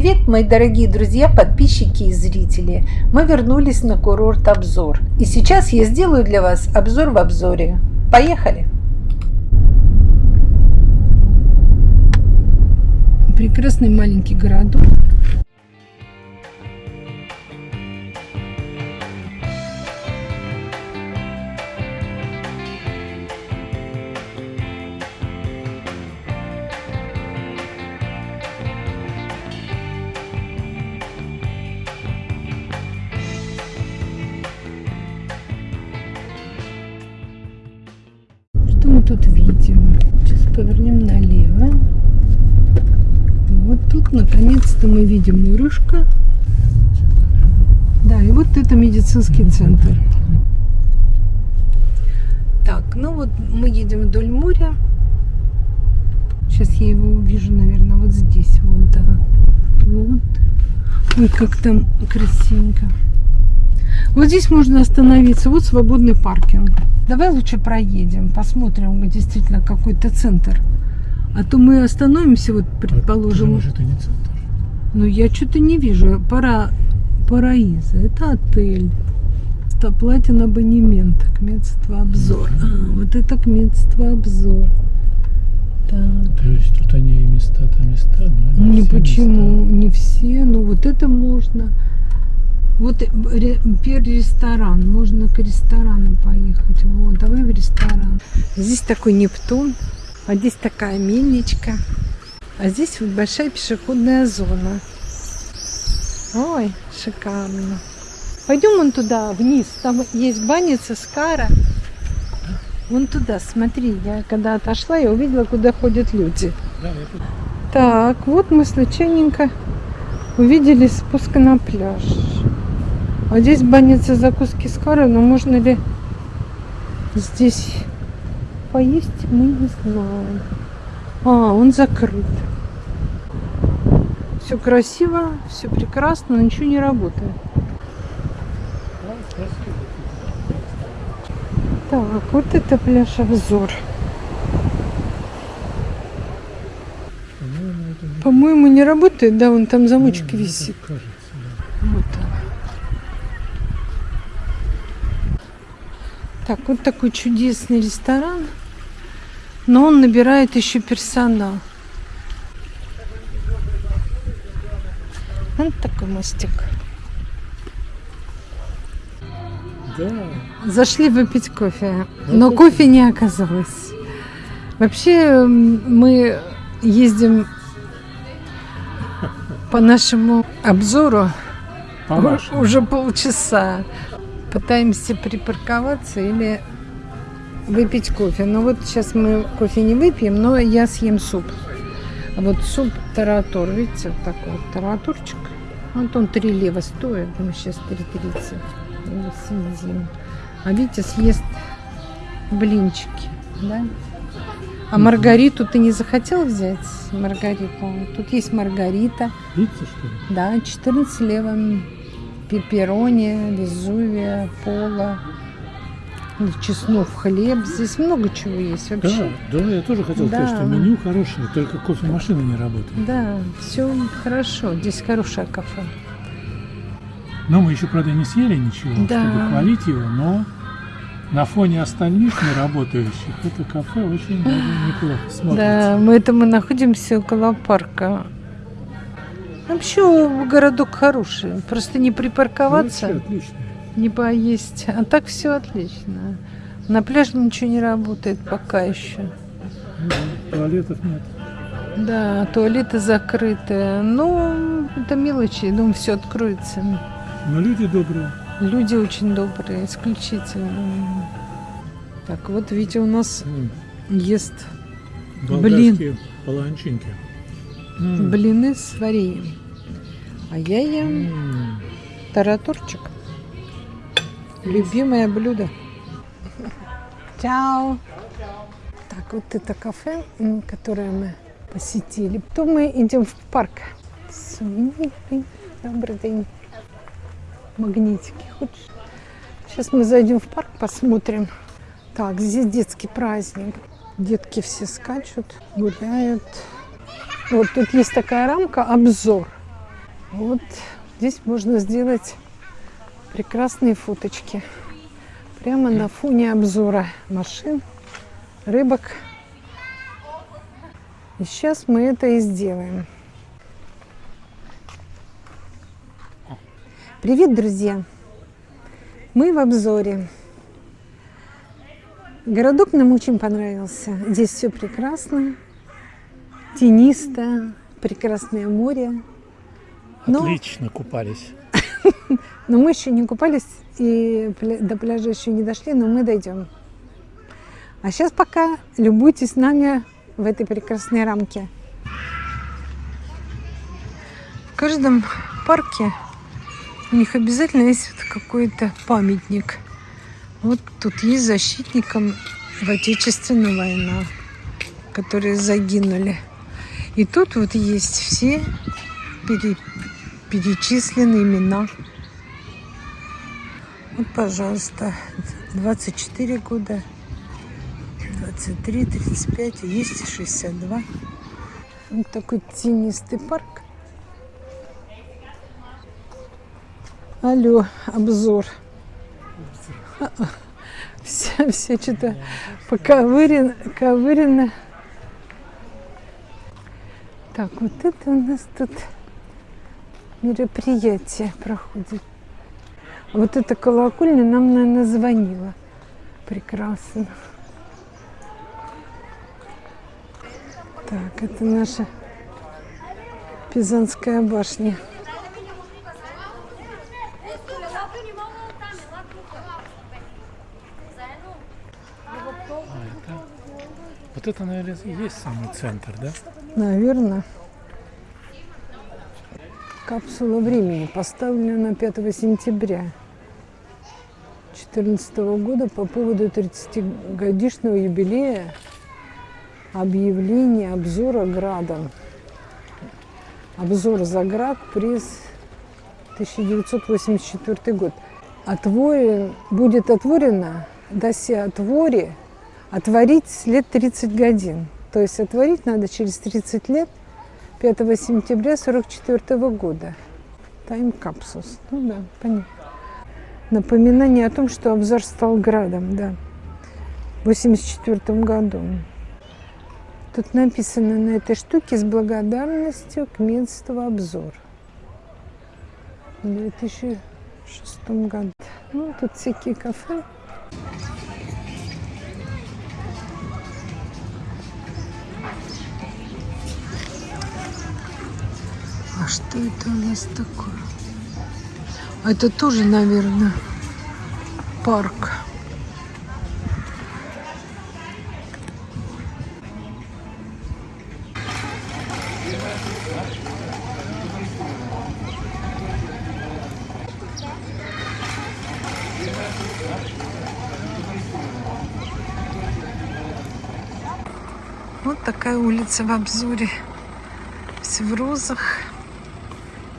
Привет, мои дорогие друзья, подписчики и зрители! Мы вернулись на курорт обзор. И сейчас я сделаю для вас обзор в обзоре. Поехали! Прекрасный маленький городок. Наконец-то мы видим мурышка. Да, и вот это медицинский центр. Так, ну вот мы едем вдоль моря. Сейчас я его увижу, наверное, вот здесь. Вот, да. Вот. Ой, как там красивенько. Вот здесь можно остановиться. Вот свободный паркинг. Давай лучше проедем, посмотрим действительно какой-то центр. А то мы остановимся, вот предположим. Может, это не центр. Ну, я что-то не вижу. Пара, Параиза. Это отель. Платин абонемент. Кметство обзор. А, вот это кметство обзор. Так. То есть тут они и места-то места, но не, Не все почему, места. не все, но вот это можно. Вот э, ресторан, можно к ресторану поехать. Вот, давай в ресторан. Здесь такой Нептун, а здесь такая мельничка. А здесь вот большая пешеходная зона. Ой, шикарно. Пойдем вон туда, вниз. Там есть баница Скара. Вон туда, смотри. Я когда отошла, я увидела, куда ходят люди. Так, вот мы случайненько увидели спуск на пляж. А здесь банница закуски с карой, но можно ли здесь поесть, мы не знаем. А, он закрыт. Все красиво, все прекрасно, но ничего не работает. Так, вот это пляж обзор. По-моему, не- работает, да, вон там замочек Ну, висит. кажется, да. Вот. Так, вот такой чудесный ресторан. Но он набирает еще персонал. Вот такой мостик. Да, Зашли выпить кофе, Ну, но кофе. не оказалось. Вообще мы ездим по нашему обзору по. Уже полчаса. Пытаемся припарковаться или выпить кофе. Но вот сейчас мы кофе не выпьем, но я съем суп. А вот суп таратур, видите, вот такой вот таратурчик. Вот он 3 лева стоит, мы сейчас 3,30. Его съедим. А Витя съест блинчики, да? А. Маргариту ты не захотел взять? Маргариту. Тут есть Маргарита. Пицца, что ли? Да, 14 левым. Пепперони, везувия, пола, чеснов, хлеб. Здесь много чего есть Да, вообще. да, я тоже хотел сказать, Да. что меню хорошее, только кофемашина не работает. Да, все хорошо. Здесь хорошее кафе. Но мы еще, правда, не съели ничего, Да. чтобы хвалить его, но на фоне остальных неработающих это кафе очень даже неплохо Да, смотрится. мы это мы находимся около парка. Вообще городок хороший. Просто не припарковаться, Вообще отлично. Не поесть. А так все отлично. На пляже ничего не работает пока еще. Ну туалетов нет. Да, туалеты закрыты. Ну, это мелочи, я думаю, все откроется. Но люди добрые. Люди очень добрые, исключительно. Так, вот Витя у нас М, ест Болгарские паланчинки. М, блины с вареньем. А я ем м. таратурчик. Любимое блюдо. Чао. Так, вот это кафе, которое мы посетили. Потом мы идем в парк. Добрый день. Магнитики. Хочешь? Сейчас мы зайдем в парк, посмотрим. Так, здесь детский праздник. Детки все скачут, гуляют. Вот тут есть такая рамка, обзор. Вот здесь можно сделать прекрасные фоточки. Прямо на фоне обзора машин, рыбок. И сейчас мы это и сделаем. Привет, друзья! Мы в обзоре. Городок нам очень понравился. Здесь все прекрасно, тенисто, прекрасное море. Но- Отлично купались. Но мы еще не купались и до пляжа еще не дошли, но мы дойдем. А сейчас пока любуйтесь нами в этой прекрасной рамке. В каждом парке у них обязательно есть какой-то памятник. Вот тут есть защитникам в Отечественную войну, которые загинули. И тут вот есть все пере- перечислены имена. Вот, пожалуйста, 24 года, 23, 35, есть и 62. Вот такой тенистый парк. Алло, обзор. Все, все что-то поковырено, ковырено. Так, вот это у нас тут мероприятие проходит. Вот эта колокольня нам, наверное, звонила. Прекрасно. Так, это наша Пизанская башня. А это... Вот это, наверное, и есть самый центр, да? Наверное. Капсула времени поставлена на 5 сентября 2014 года по поводу 30-годичного юбилея объявления обзора градом. Обзор за град, приз 1984 год. Отворен, будет отворено досе отворе отворить лет 30 годин. То есть отворить надо через 30 лет 5 сентября 44 года. Тайм-капсус. Ну да, понятно. Напоминание о том, что обзор стал градом, да. В 84 году. Тут написано на этой штуке с благодарностью к Медству обзор. В 2006 году. Ну, тут всякие кафе. А что это у нас такое? Это тоже, наверное, парк. Вот такая улица в обзоре. Все в розах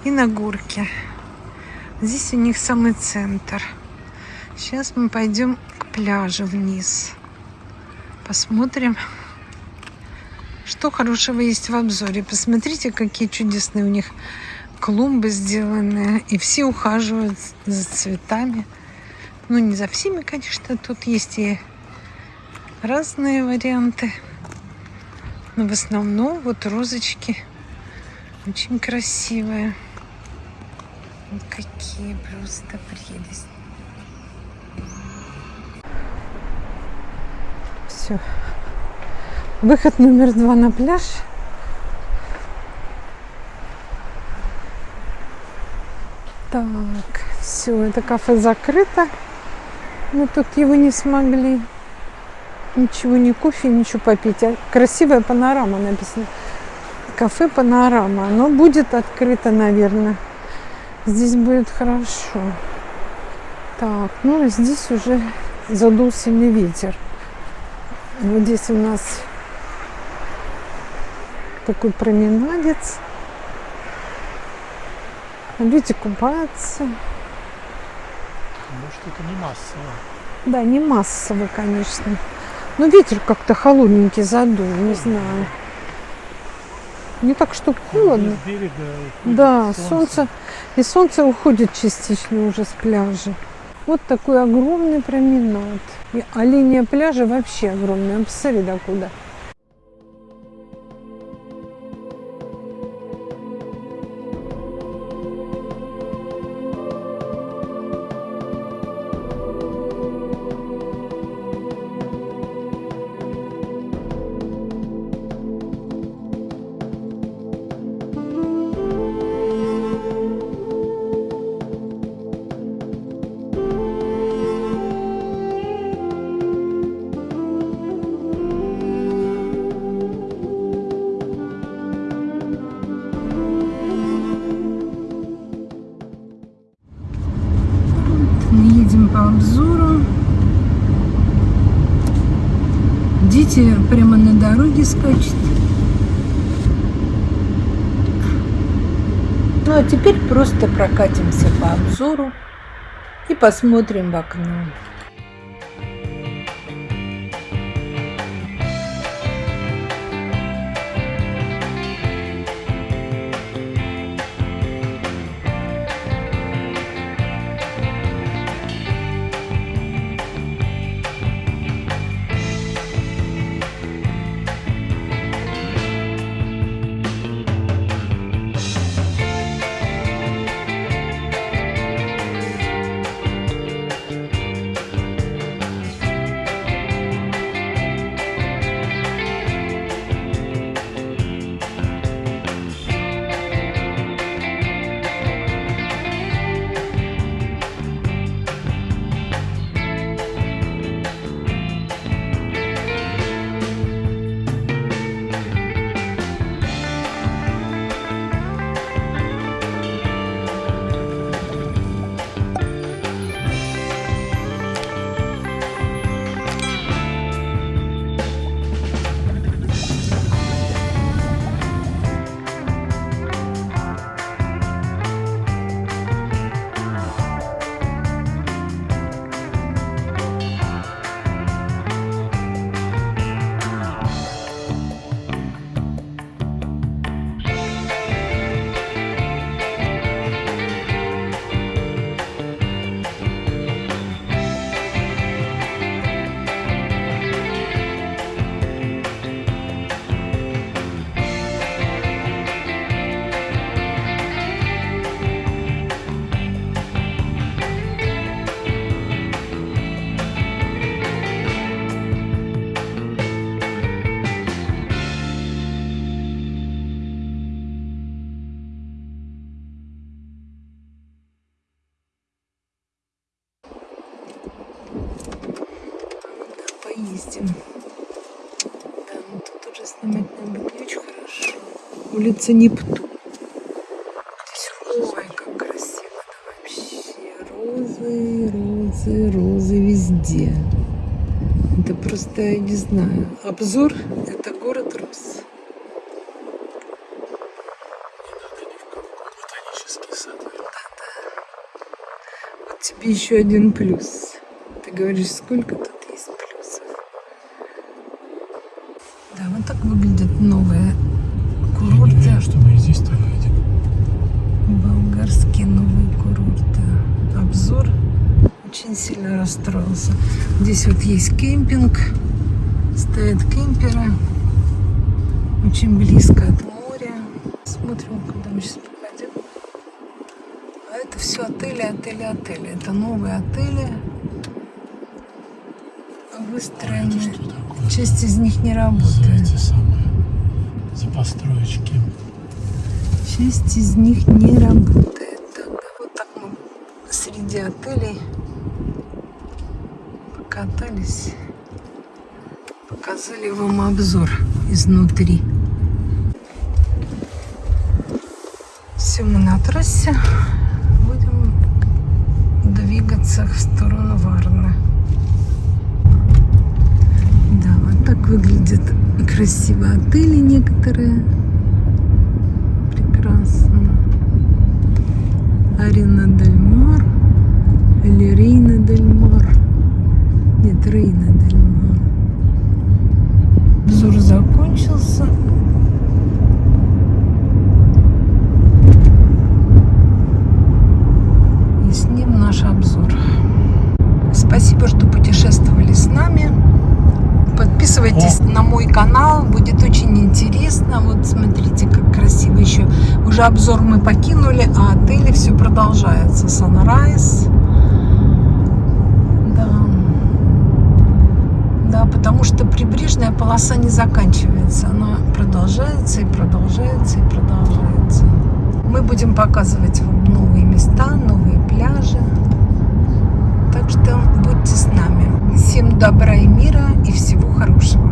и на горке. Здесь у них самый центр. Сейчас мы пойдем к пляжу вниз. Посмотрим, что хорошего есть в обзоре. Посмотрите, какие чудесные у них клумбы сделаны. И все ухаживают за цветами. Ну, не за всеми, конечно. Тут есть и разные варианты. Но в основном вот розочки очень красивые. Вот какие просто прелесть. Все. Выход номер два на пляж. Так, все, это кафе закрыто. Мы тут его не смогли. Ничего, ни кофе, ничего попить. А красивая панорама написано. Кафе панорама. Оно будет открыто, наверное. Здесь будет хорошо. Так, ну и здесь уже задул сильный ветер. Вот здесь у нас такой променадец. Люди купаются. Может, это не массово. Да, не массово, конечно. Но ветер как-то холодненький задул, не знаю. Не так, что холодно. С берега Да, солнце. солнце. И солнце уходит частично уже с пляжа. Вот такой огромный променад. И, а линия пляжа вообще огромная. Посмотри, докуда. Мы Дети прямо на дороге скачут. Ну а теперь просто прокатимся по обзору и посмотрим в окно. Улица Нептун. Здесь, ой, как красиво да вообще. Розы, розы, розы везде. Это просто, я не знаю. Обзор – это город роз. ботанический сад. Вот тебе еще один плюс. Ты говоришь, сколько тут есть плюсов. Да, вот так выглядят новые Я не курорты. уверен, что мы и здесь-то выйдем. Болгарские новые курорты. Обзор очень сильно расстроился. Здесь вот есть кемпинг. Стоят кемперы. Очень близко от моря. Смотрим, куда мы сейчас попадем. А это все отели, отели, отели. Это новые отели. Выстроены. Часть из них не работает. Называется самое. За построечки. Часть из них не работает. Так, вот так мы среди отелей покатались. Показали вам обзор изнутри. Все, мы на трассе. Будем двигаться в сторону Варны. Да, вот так выглядят красиво отели некоторые. Прекрасно. Арена Дель Мар или Рейна Дель. Катрина Дельмар. Обзор закончился. И с ним наш обзор. Спасибо, что путешествовали с нами. Подписывайтесь на мой канал, будет очень интересно. Вот смотрите, как красиво еще. Уже обзор мы покинули, а отели все продолжается. Sunrise. Потому что прибрежная полоса не заканчивается. Она продолжается и продолжается и продолжается. Мы будем показывать вам новые места, новые пляжи. Так что будьте с нами. Всем добра и мира и всего хорошего.